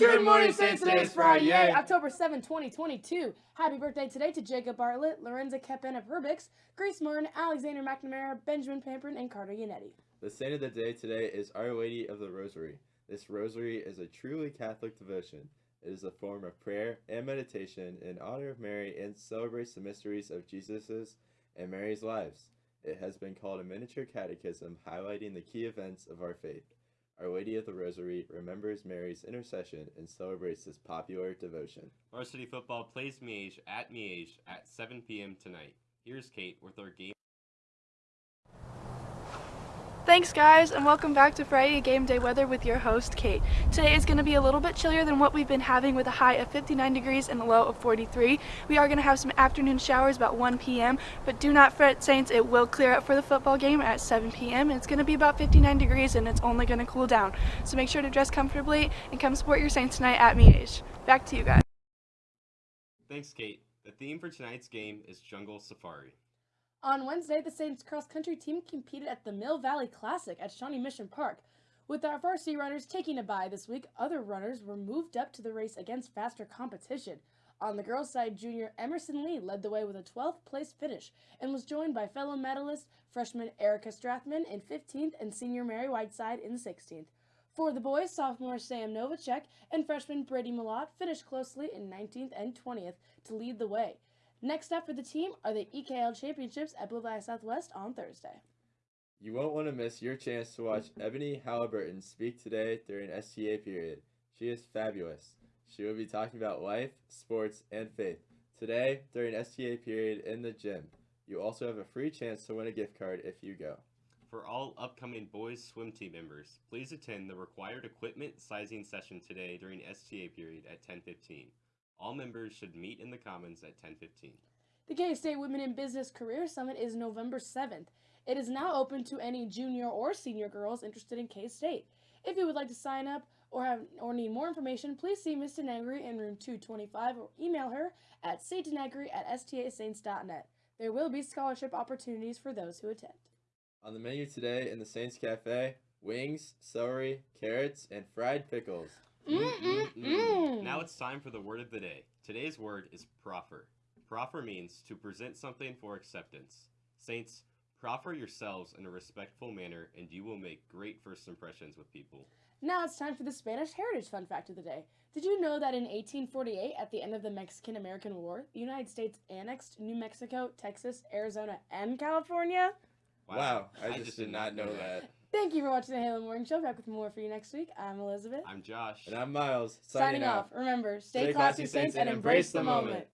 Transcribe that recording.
Good morning, Saints. Today is Friday, October 7, 2022. Happy birthday today to Jacob Bartlett, Lorenza Keppen of Herbix, Grace Martin, Alexander McNamara, Benjamin Pampern, and Carter Yannetti. The saint of the day today is Our Lady of the Rosary. This rosary is a truly Catholic devotion. It is a form of prayer and meditation in honor of Mary and celebrates the mysteries of Jesus's and Mary's lives. It has been called a miniature catechism highlighting the key events of our faith. Our Lady of the Rosary remembers Mary's intercession and celebrates this popular devotion. Varsity football plays Miege at Miege at 7 p.m. tonight. Here's Kate with our game. Thanks guys and welcome back to Friday Game Day Weather with your host Kate. Today is going to be a little bit chillier than what we've been having with a high of 59 degrees and a low of 43. We are going to have some afternoon showers about 1 p.m. but do not fret Saints, it will clear up for the football game at 7 p.m. It's going to be about 59 degrees and it's only going to cool down. So make sure to dress comfortably and come support your Saints tonight at Miege. Back to you guys. Thanks Kate. The theme for tonight's game is Jungle Safari. On Wednesday, the Saints cross country team competed at the Mill Valley Classic at Shawnee Mission Park. With our varsity runners taking a bye this week, other runners were moved up to the race against faster competition. On the girls' side, junior Emerson Lee led the way with a 12th place finish and was joined by fellow medalist freshman Erica Strathman in 15th and senior Mary Whiteside in 16th. For the boys, sophomore Sam Novacek and freshman Brady Malott finished closely in 19th and 20th to lead the way. Next up for the team are the EKL Championships at Blue Valley Southwest on Thursday. You won't want to miss your chance to watch mm-hmm. Ebony Halliburton speak today during STA period. She is fabulous. She will be talking about life, sports, and faith today during STA period in the gym. You also have a free chance to win a gift card if you go. For all upcoming boys swim team members, please attend the required equipment sizing session today during STA period at 10:15. All members should meet in the Commons at 10:15. The K-State Women in Business Career Summit is November 7th. It is now open to any junior or senior girls interested in K-State. If you would like to sign up or have or need more information, please see Ms. Denegri in room 225 or email her at cdenegri at stasaints.net. There will be scholarship opportunities for those who attend. On the menu today in the Saints Cafe, wings, celery, carrots, and fried pickles. Mm-mm-mm. Now it's time for the word of the day. Today's word is proffer. Proffer means to present something for acceptance. Saints, proffer yourselves in a respectful manner and you will make great first impressions with people. Now it's time for the Spanish Heritage Fun Fact of the Day. Did you know that in 1848, at the end of the Mexican American War, the United States annexed New Mexico, Texas, Arizona, and California? Wow, I, just, did not know that. Thank you for watching the Halo Morning Show. Back with more for you next week. I'm Elizabeth. I'm Josh. And I'm Miles. Signing off. Remember, stay, classy, Saints, and embrace the moment.